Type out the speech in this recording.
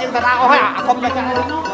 ដៃទៅទៀតកាន់ដៃយើងទៅណាអស់ហើយអាធំទៅកាន់ទៅ